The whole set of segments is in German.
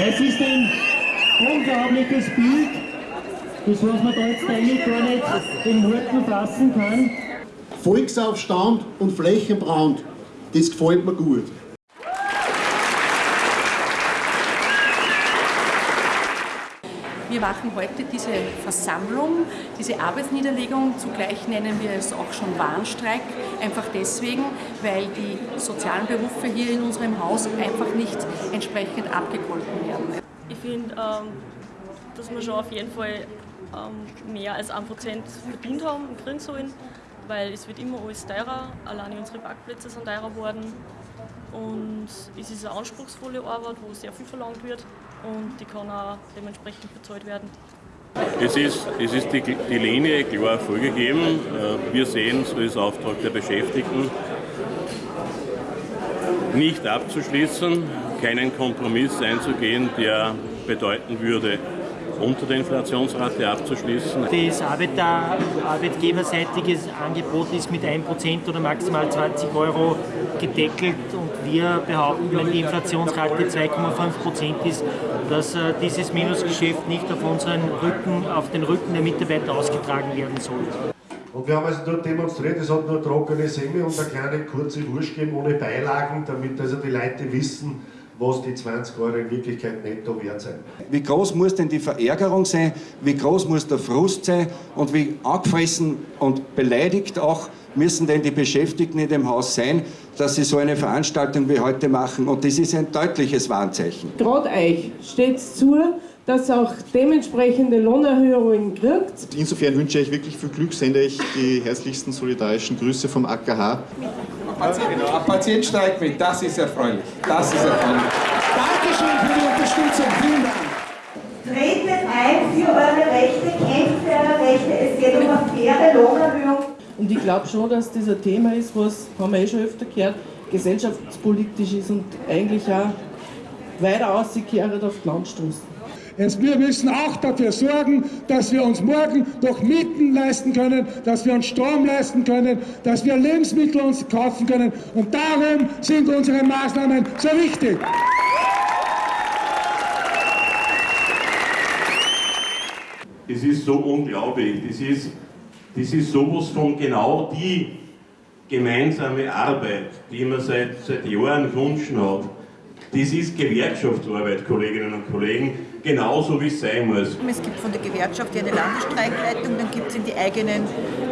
Es ist ein unglaubliches Bild, das was man da jetzt eigentlich gar nicht in Worten fassen kann. Volksaufstand und Flächenbrand, das gefällt mir gut. Wir machen heute diese Versammlung, diese Arbeitsniederlegung, zugleich nennen wir es auch schon Warnstreik, einfach deswegen, weil die sozialen Berufe hier in unserem Haus einfach nicht entsprechend abgegolten werden. Ich finde, ähm, dass wir schon auf jeden Fall ähm, mehr als 1% verdient haben und kriegen sollen, weil es wird immer alles teurer, alleine unsere Parkplätze sind teurer geworden und es ist eine anspruchsvolle Arbeit, wo sehr viel verlangt wird und die kann auch dementsprechend bezahlt werden. Es ist, es ist die, die Linie klar vorgegeben. Äh, wir sehen es als Auftrag der Beschäftigten, nicht abzuschließen, keinen Kompromiss einzugehen, der bedeuten würde, unter der Inflationsrate abzuschließen. Das Arbeiter, arbeitgeberseitige Angebot ist mit 1% oder maximal 20 Euro gedeckelt und wir behaupten, wenn die Inflationsrate 2,5% ist, dass äh, dieses Minusgeschäft nicht auf unseren Rücken, auf den Rücken der Mitarbeiter ausgetragen werden soll. Und wir haben also dort demonstriert, es hat nur trockene Semme und eine kleine kurze Wurst gegeben ohne Beilagen, damit also die Leute wissen, was die 20 Euro in Wirklichkeit netto wert sein. Wie groß muss denn die Verärgerung sein, wie groß muss der Frust sein und wie angefressen und beleidigt auch müssen denn die Beschäftigten in dem Haus sein, dass sie so eine Veranstaltung wie heute machen. Und das ist ein deutliches Warnzeichen. Gerade euch steht es zu, dass auch dementsprechende Lohnerhöhungen kriegt. Insofern wünsche ich wirklich viel Glück, sende ich die herzlichsten solidarischen Grüße vom AKH. Genau, ein Patient steigt mit, das ist erfreulich. Das ist erfreulich. Dankeschön für die Unterstützung, vielen Dank. Tretet ein für eure Rechte, kämpft für eure Rechte, es geht um eine faire Lohnerhöhung. Und ich glaube schon, dass das ein Thema ist, was, haben wir eh schon öfter gehört, gesellschaftspolitisch ist und eigentlich auch weiter ausgekehrt auf die Landstraßen. Wir müssen auch dafür sorgen, dass wir uns morgen doch Mieten leisten können, dass wir uns Strom leisten können, dass wir Lebensmittel uns kaufen können. Und darum sind unsere Maßnahmen so wichtig. Es ist so unglaublich. Das ist, das ist sowas von genau die gemeinsame Arbeit, die man seit, seit Jahren gewünscht hat. Das ist Gewerkschaftsarbeit, Kolleginnen und Kollegen, genauso wie es sein muss. Es gibt von der Gewerkschaft eine Landesstreikleitung, dann gibt es in die eigenen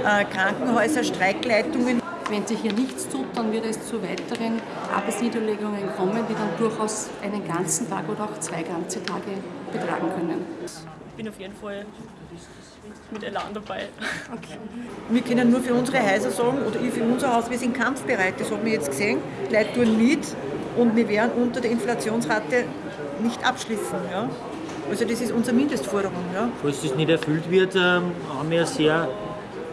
äh, Krankenhäuser Streikleitungen. Wenn sich hier nichts tut, dann wird es zu weiteren Arbeitsniederlegungen kommen, die dann durchaus einen ganzen Tag oder auch zwei ganze Tage betragen können. Ich bin auf jeden Fall mit Elan dabei. Okay. Wir können nur für unsere Häuser sagen, oder ich für unser Haus, wir sind kampfbereit, das haben wir jetzt gesehen. Die Leute tun mit und wir werden unter der Inflationsrate nicht abschließen. Ja? Also das ist unsere Mindestforderung. Ja? Falls das nicht erfüllt wird, ähm, haben wir sehr,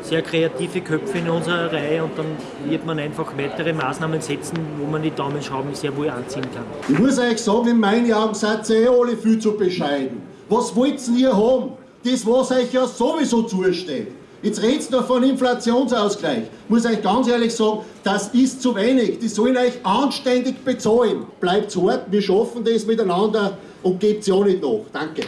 sehr kreative Köpfe in unserer Reihe und dann wird man einfach weitere Maßnahmen setzen, wo man die Daumenschrauben sehr wohl anziehen kann. Ich muss euch sagen, in meinen Augen seid ihr eh alle viel zu bescheiden. Was wollt ihr haben? Das, was euch ja sowieso zusteht. Jetzt redet ihr von Inflationsausgleich. Ich muss euch ganz ehrlich sagen, das ist zu wenig. Die sollen euch anständig bezahlen. Bleibt hart, wir schaffen das miteinander und gebt ja nicht nach. Danke.